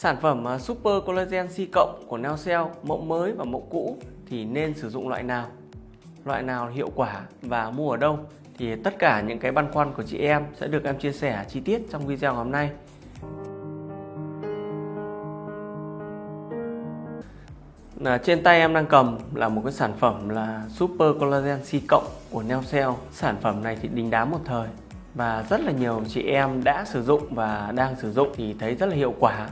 Sản phẩm à, Super Collagen C cộng của Neocell mẫu mới và mẫu cũ, thì nên sử dụng loại nào? Loại nào hiệu quả và mua ở đâu? Thì tất cả những cái băn khoăn của chị em sẽ được em chia sẻ chi tiết trong video hôm nay. Là trên tay em đang cầm là một cái sản phẩm là Super Collagen C cộng của Neocell. Sản phẩm này thì đình đám một thời và rất là nhiều chị em đã sử dụng và đang sử dụng thì thấy rất là hiệu quả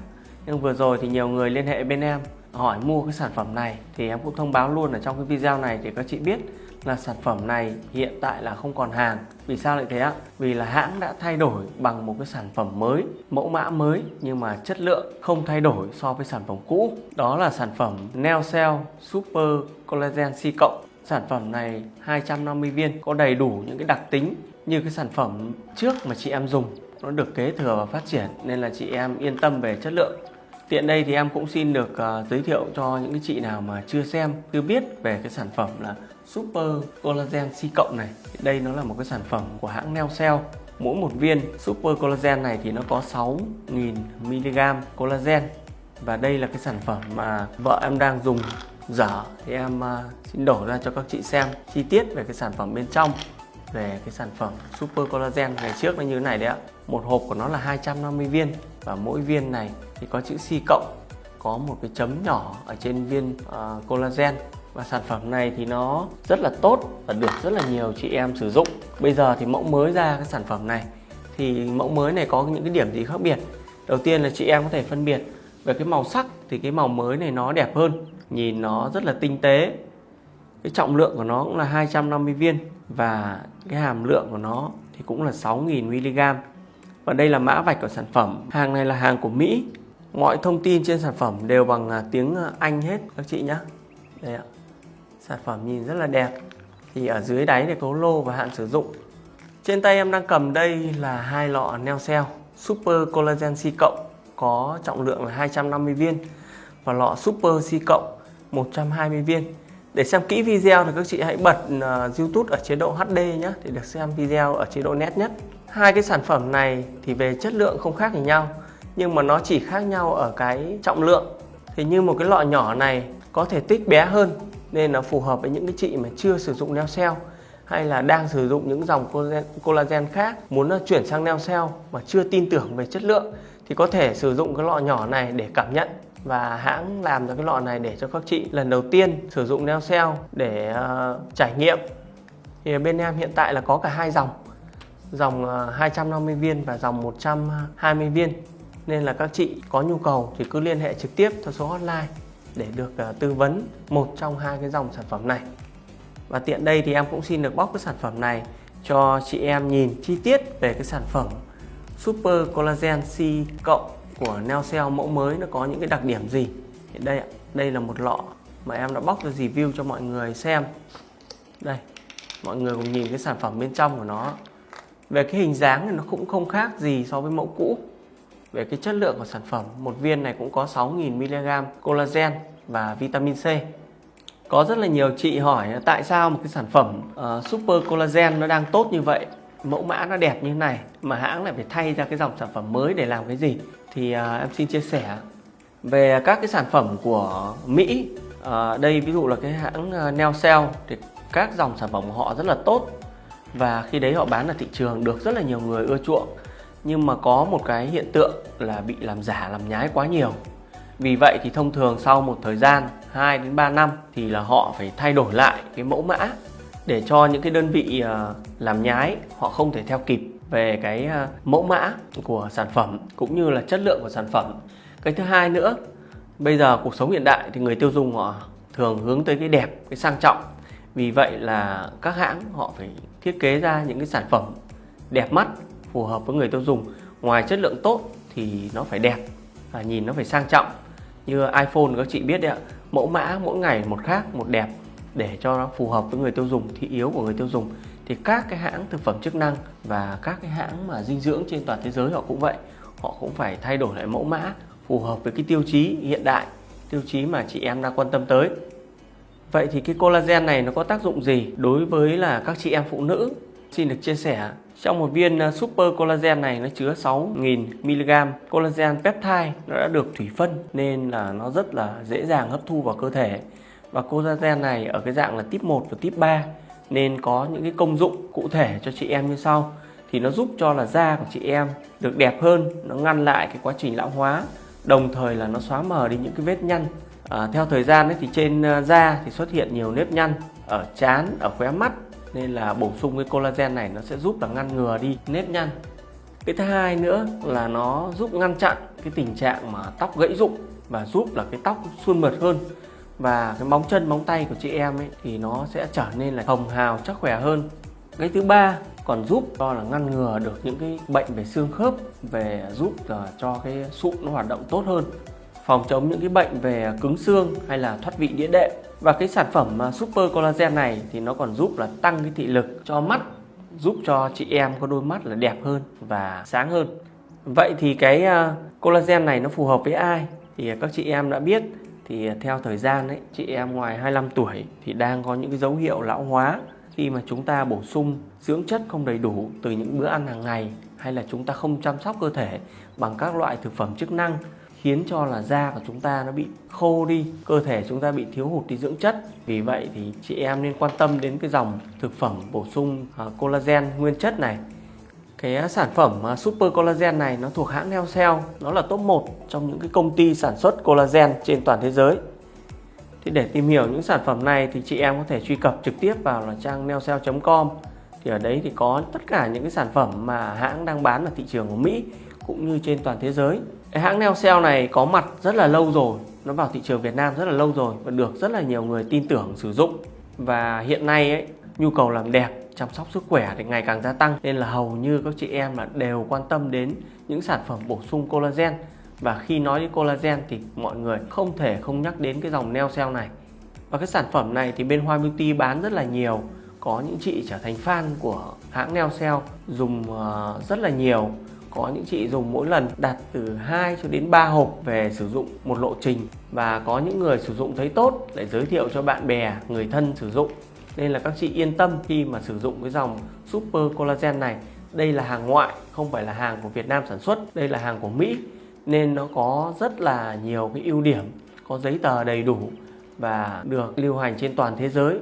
nhưng vừa rồi thì nhiều người liên hệ bên em, hỏi mua cái sản phẩm này. Thì em cũng thông báo luôn ở trong cái video này để các chị biết là sản phẩm này hiện tại là không còn hàng. Vì sao lại thế ạ? Vì là hãng đã thay đổi bằng một cái sản phẩm mới, mẫu mã mới, nhưng mà chất lượng không thay đổi so với sản phẩm cũ. Đó là sản phẩm Neocell Super Collagen C cộng. Sản phẩm này 250 viên, có đầy đủ những cái đặc tính như cái sản phẩm trước mà chị em dùng. Nó được kế thừa và phát triển, nên là chị em yên tâm về chất lượng. Tiện đây thì em cũng xin được uh, giới thiệu cho những cái chị nào mà chưa xem, chưa biết về cái sản phẩm là Super Collagen C cộng này. Đây nó là một cái sản phẩm của hãng Neocell. Mỗi một viên Super Collagen này thì nó có 6.000 mg collagen. Và đây là cái sản phẩm mà vợ em đang dùng dở thì em uh, xin đổ ra cho các chị xem chi tiết về cái sản phẩm bên trong về cái sản phẩm Super Collagen ngày trước nó như thế này đấy ạ. Một hộp của nó là 250 viên và mỗi viên này thì có chữ C cộng có một cái chấm nhỏ ở trên viên uh, collagen. Và sản phẩm này thì nó rất là tốt và được rất là nhiều chị em sử dụng. Bây giờ thì mẫu mới ra cái sản phẩm này thì mẫu mới này có những cái điểm gì khác biệt? Đầu tiên là chị em có thể phân biệt về cái màu sắc thì cái màu mới này nó đẹp hơn nhìn nó rất là tinh tế cái trọng lượng của nó cũng là 250 viên và cái hàm lượng của nó thì cũng là 6.000 mg. Và đây là mã vạch của sản phẩm. Hàng này là hàng của Mỹ. Mọi thông tin trên sản phẩm đều bằng à, tiếng à, Anh hết, các chị nhé đây ạ. Sản phẩm nhìn rất là đẹp. Thì ở dưới đáy này có lô và hạn sử dụng. Trên tay em đang cầm đây là hai lọ neo cell Super Collagen C cộng, có trọng lượng là 250 viên. Và lọ Super C cộng 120 viên để xem kỹ video thì các chị hãy bật uh, YouTube ở chế độ HD nhé để được xem video ở chế độ nét nhất. Hai cái sản phẩm này thì về chất lượng không khác gì nhau nhưng mà nó chỉ khác nhau ở cái trọng lượng. Thì như một cái lọ nhỏ này có thể tích bé hơn nên nó phù hợp với những cái chị mà chưa sử dụng neo cell hay là đang sử dụng những dòng collagen, collagen khác muốn ờ, chuyển sang neo cell mà chưa tin tưởng về chất lượng thì có thể sử dụng cái lọ nhỏ này để cảm nhận và hãng làm ra cái lọ này để cho các chị lần đầu tiên sử dụng neo cell để uh, trải nghiệm. Thì bên em hiện tại là có cả hai dòng dòng ờ, 250 viên và dòng 120 viên. Nên là các chị có nhu cầu thì cứ liên hệ trực tiếp theo số hotline để được uh, tư vấn một trong hai cái dòng sản phẩm này. Và tiện đây thì em cũng xin được bóc cái sản phẩm này cho chị em nhìn chi tiết về cái sản phẩm Super Collagen C cộng của Neocell mẫu mới nó có những cái đặc điểm gì? Thì đây đây là một lọ mà em đã bóc ra review cho mọi người xem. Đây mọi người cùng nhìn cái sản phẩm bên trong của nó. Về cái hình dáng thì nó cũng không khác gì so với mẫu cũ. Về cái chất lượng của sản phẩm một viên này cũng có 6.000 mg collagen và vitamin C. Có rất là nhiều chị hỏi tại sao một cái sản phẩm uh, super collagen nó đang tốt như vậy? Mẫu mã nó đẹp như thế này mà hãng lại phải thay ra cái dòng sản phẩm mới để làm cái gì? Thì uh, em xin chia sẻ về các cái sản phẩm của Mỹ. Uh, đây ví dụ là cái hãng à, uh, Neocell thì các dòng sản phẩm của họ rất là tốt và khi đấy họ bán ở thị trường được rất là nhiều người ưa chuộng. Nhưng mà có một cái hiện tượng là bị làm giả làm nhái quá nhiều. Vì vậy thì thông thường sau một thời gian 2 đến 3 năm thì là họ phải thay đổi lại cái mẫu mã để cho những cái đơn vị ờ, làm nhái họ không thể theo kịp về cái ờ, mẫu mã của sản phẩm cũng như là chất lượng của sản phẩm. Cái thứ hai nữa, bây giờ cuộc sống hiện đại thì người tiêu dùng họ thường hướng tới cái đẹp, cái sang trọng. Vì vậy là các hãng họ phải thiết kế ra những cái sản phẩm đẹp mắt phù hợp với người tiêu dùng ngoài chất lượng tốt thì nó phải đẹp và nhìn nó phải sang trọng như iPhone các chị biết đấy ạ mẫu mã mỗi ngày một khác một đẹp để cho nó phù hợp với người tiêu dùng, thị yếu của người tiêu dùng, thì các cái hãng thực phẩm chức năng và các cái hãng mà dinh dưỡng trên toàn thế giới họ cũng vậy họ cũng phải thay đổi lại mẫu mã, phù hợp với cái tiêu chí hiện đại, tiêu chí mà chị em đang quan tâm tới Vậy thì cái collagen này nó có tác dụng gì đối với là các chị em phụ nữ? Xin được chia sẻ Trong một viên à, Super Collagen này nó chứa 6.000mg collagen peptide, nó đã được thủy phân nên là nó rất là dễ dàng hấp thu vào cơ thể. Và collagen này ở cái dạng là tip 1 và tip 3 nên có những cái công dụng cụ thể cho chị em như sau. Thì nó giúp cho là da của chị em được đẹp hơn, nó ngăn lại cái quá trình lão hóa, đồng thời là nó xóa mờ đi những cái vết nhăn. À, theo thời gian ấy thì trên à, da thì xuất hiện nhiều nếp nhăn ở trán, ở khóe mắt nên là bổ sung cái collagen này nó sẽ giúp là ngăn ngừa đi nếp nhăn. Cái thứ hai nữa là nó giúp ngăn chặn cái tình trạng mà tóc gãy rụng và giúp là cái tóc suôn mượt hơn và cái móng chân, móng tay của chị em ấy thì nó sẽ trở nên là hồng hào, chắc khỏe hơn. Cái thứ ba còn giúp cho là ngăn ngừa được những cái bệnh về xương khớp, về giúp ờ, cho cái sụn nó hoạt động tốt hơn. Phòng chống những cái bệnh về cứng xương hay là thoát vị đĩa đệm. Và cái sản phẩm ờ, Super Collagen này thì nó còn giúp là tăng cái thị lực cho mắt, giúp cho chị em có đôi mắt là đẹp hơn và sáng hơn. Vậy thì cái ờ, collagen này nó phù hợp với ai? Thì các chị em đã biết thì à, theo thời gian ấy, chị em ngoài 25 tuổi thì đang có những cái dấu hiệu lão hóa khi mà chúng ta bổ sung dưỡng chất không đầy đủ từ những bữa ăn hàng ngày hay là chúng ta không chăm sóc cơ thể bằng các loại thực phẩm chức năng, khiến cho là da của chúng ta nó bị khô đi, cơ thể chúng ta bị thiếu hụt đi dưỡng chất. Vì vậy thì chị em nên quan tâm đến cái dòng thực phẩm bổ sung à, collagen nguyên chất này cái sản phẩm à, super collagen này nó thuộc hãng Neocell nó là top 1 trong những cái công ty sản xuất collagen trên toàn thế giới. Thì để tìm hiểu những sản phẩm này thì chị em có thể truy cập trực tiếp vào là trang neocell.com thì ở đấy thì có tất cả những cái sản phẩm mà hãng đang bán ở thị trường của Mỹ cũng như trên toàn thế giới. Cái hãng Neocell này có mặt rất là lâu rồi, nó vào thị trường Việt Nam rất là lâu rồi và được rất là nhiều người tin tưởng sử dụng. Và hiện nay ấy, nhu cầu làm đẹp chăm sóc sức khỏe thì ngày càng gia tăng. Nên là hầu như các chị em là đều quan tâm đến những sản phẩm bổ sung collagen. Và khi nói đến collagen thì mọi người không thể không nhắc đến cái dòng Neocell này. Và cái sản phẩm này thì bên Hoa Beauty bán rất là nhiều. Có những chị trở thành fan của hãng Neocell dùng ờ, rất là nhiều. Có những chị dùng mỗi lần đặt từ 2 cho đến 3 hộp về sử dụng một lộ trình. Và có những người sử dụng thấy tốt để giới thiệu cho bạn bè, người thân sử dụng nên là các chị yên tâm khi mà sử dụng cái dòng Super Collagen này. Đây là hàng ngoại, không phải là hàng của Việt Nam sản xuất, đây là hàng của Mỹ. Nên nó có rất là nhiều cái ưu điểm, có giấy tờ đầy đủ và được lưu hành trên toàn thế giới.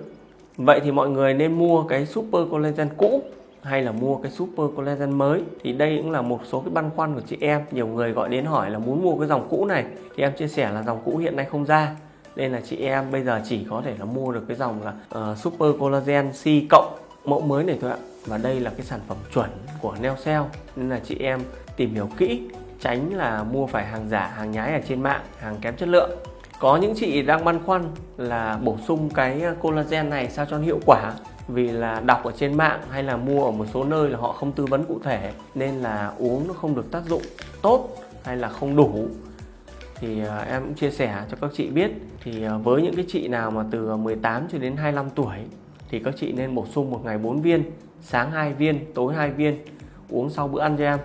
Vậy thì mọi người nên mua cái Super Collagen cũ hay là mua cái super collagen mới? Thì đây cũng là một số cái băn khoăn của chị em. Nhiều người gọi đến hỏi là muốn mua cái dòng cũ này. Thì em chia sẻ là dòng cũ hiện nay không ra nên là chị em bây giờ chỉ có thể là mua được cái dòng là uh, super collagen C cộng mẫu mới này thôi ạ. Và đây là cái sản phẩm chuẩn của Neocell nên là chị em tìm hiểu kỹ tránh là mua phải hàng giả hàng nhái ở trên mạng hàng kém chất lượng. Có những chị đang băn khoăn là bổ sung cái collagen này sao cho hiệu quả? Vì là đọc ở trên mạng hay là mua ở một số nơi là họ không tư vấn cụ thể nên là uống nó không được tác dụng tốt hay là không đủ thì à, em cũng chia sẻ cho các chị biết. Thì à, với những cái chị nào mà từ à, 18 cho đến 25 tuổi thì các chị nên bổ sung một ngày 4 viên, sáng 2 viên, tối 2 viên, uống sau bữa ăn cho em.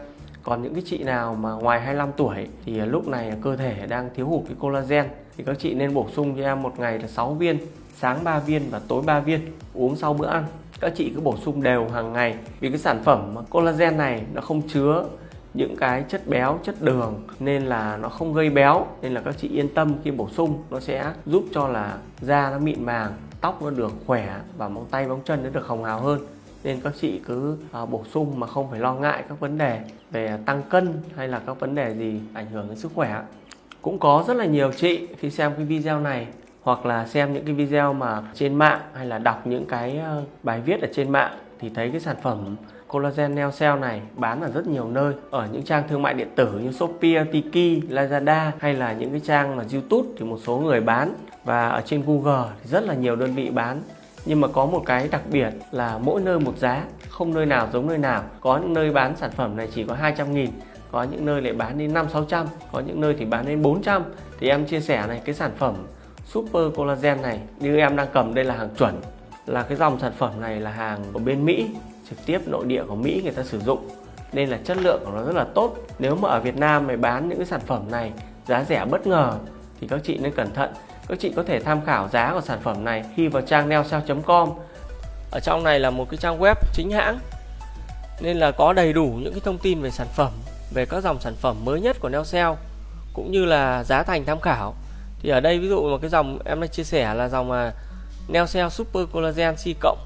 Còn những cái chị nào mà ngoài 25 tuổi thì lúc này cơ thể đang thiếu hụt cái collagen thì các chị nên bổ sung cho em một ngày là 6 viên, sáng 3 viên và tối 3 viên, uống sau bữa ăn. Các chị cứ bổ sung đều hàng ngày vì cái sản phẩm collagen này nó không chứa những cái chất béo, chất đường nên là nó không gây béo, nên là các chị yên tâm khi bổ sung, nó sẽ giúp cho là da nó mịn màng, tóc nó được khỏe và móng tay, móng chân nó được hồng hào hơn. Nên các chị cứ à, bổ sung mà không phải lo ngại các vấn đề về tăng cân hay là các vấn đề gì ảnh hưởng đến sức khỏe. Cũng có rất là nhiều chị khi xem cái video này hoặc là xem những cái video mà trên mạng hay là đọc những cái ờ, bài viết ở trên mạng thì thấy cái sản phẩm collagen neo cell này bán ở rất nhiều nơi ở những trang thương mại điện tử như Shopee, Tiki, Lazada hay là những cái trang mà YouTube thì một số người bán. Và ở trên Google thì rất là nhiều đơn vị bán. Nhưng mà có một cái đặc biệt là mỗi nơi một giá không nơi nào giống nơi nào. Có những nơi bán sản phẩm này chỉ có 200 nghìn có những nơi lại bán đến 5 600 có những nơi thì bán đến 400 thì em chia sẻ này cái sản phẩm Super Collagen này như em đang cầm đây là hàng chuẩn là cái dòng sản phẩm này là hàng của bên Mỹ trực tiếp nội địa của Mỹ người ta sử dụng. Nên là chất lượng của nó rất là tốt. Nếu mà ở Việt Nam mày bán những cái sản phẩm này giá rẻ bất ngờ, thì các chị nên cẩn thận. Các chị có thể tham khảo giá của sản phẩm này khi vào trang neosale.com ở trong này là một cái trang web chính hãng. Nên là có đầy đủ những cái thông tin về sản phẩm, về các dòng sản phẩm mới nhất của Neocell cũng như là giá thành tham khảo. Thì ở đây ví dụ một cái dòng em đã chia sẻ là dòng mà Neocell Super Collagen C cộng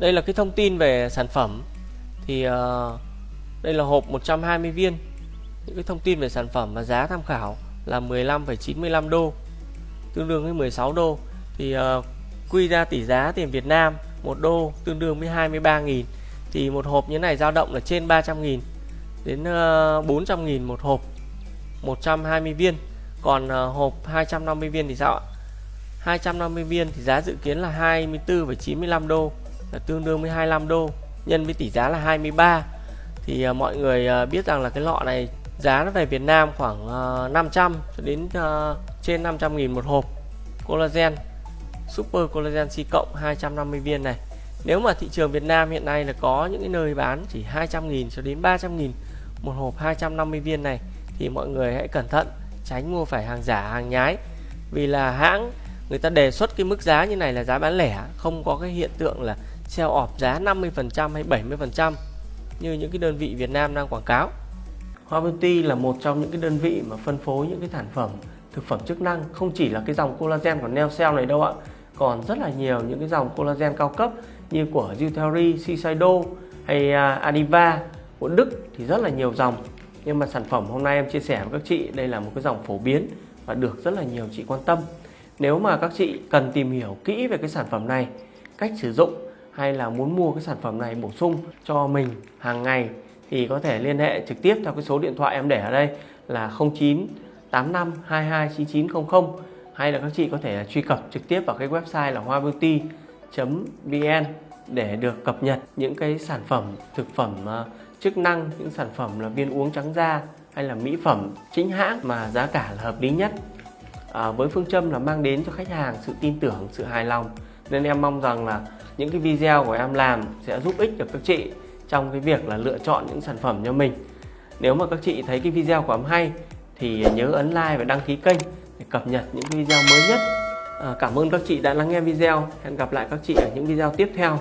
đây là cái thông tin về sản phẩm. Thì uh, đây là hộp 120 viên. Những cái thông tin về sản phẩm và giá tham khảo là 15,95 đô tương đương với 16 đô. Thì uh, quy ra tỷ giá tiền Việt Nam 1 đô tương đương với 23.000 thì một hộp như này dao động là trên 300.000 đến ờ, uh, 400.000 một hộp 120 viên. Còn uh, hộp 250 viên thì sao ạ? 250 viên thì giá dự kiến là 24,95 đô là tương đương với 25 đô nhân với tỷ giá là 23 thì uh, mọi người uh, biết rằng là cái lọ này giá nó về Việt Nam khoảng à, uh, 500 cho đến uh, trên 500 nghìn một hộp collagen super collagen C cộng 250 viên này. Nếu mà thị trường Việt Nam hiện nay là có những cái nơi bán chỉ 200 nghìn cho đến 300 nghìn một hộp 250 viên này thì mọi người hãy cẩn thận tránh mua phải hàng giả hàng nhái. Vì là hãng người ta đề xuất cái mức giá như này là giá bán lẻ không có cái hiện tượng là sale off giá 50% hay 70% như những cái đơn vị Việt Nam đang quảng cáo. Hoa Beauty là một trong những cái đơn vị mà phân phối những cái sản phẩm thực phẩm chức năng không chỉ là cái dòng collagen của Neocell này đâu ạ còn rất là nhiều những cái dòng collagen cao cấp như của Zuthery, Shiseido hay à, Adiva. Của Đức thì rất là nhiều dòng. Nhưng mà sản phẩm hôm nay em chia sẻ với các chị đây là một cái dòng phổ biến và được rất là nhiều chị quan tâm. Nếu mà các chị cần tìm hiểu kỹ về cái sản phẩm này cách sử dụng hay là muốn mua cái sản phẩm này bổ sung cho mình hàng ngày thì có thể liên hệ trực tiếp theo cái số điện thoại em để ở đây là 09 85 22 9900 hay là các chị có thể truy cập trực tiếp vào cái website là hoabeauty.vn để được cập nhật những cái sản phẩm thực phẩm ờ, chức năng những sản phẩm là viên uống trắng da hay là mỹ phẩm chính hãng mà giá cả là hợp lý nhất. À, với phương châm là mang đến cho khách hàng sự tin tưởng sự hài lòng nên em mong rằng là những cái video của em làm sẽ giúp ích được các chị trong cái việc là lựa chọn những sản phẩm cho mình. Nếu mà các chị thấy cái video của em hay thì nhớ ấn like và đăng ký kênh để cập nhật những video mới nhất. À, cảm ơn các chị đã lắng nghe video. Hẹn gặp lại các chị ở những video tiếp theo.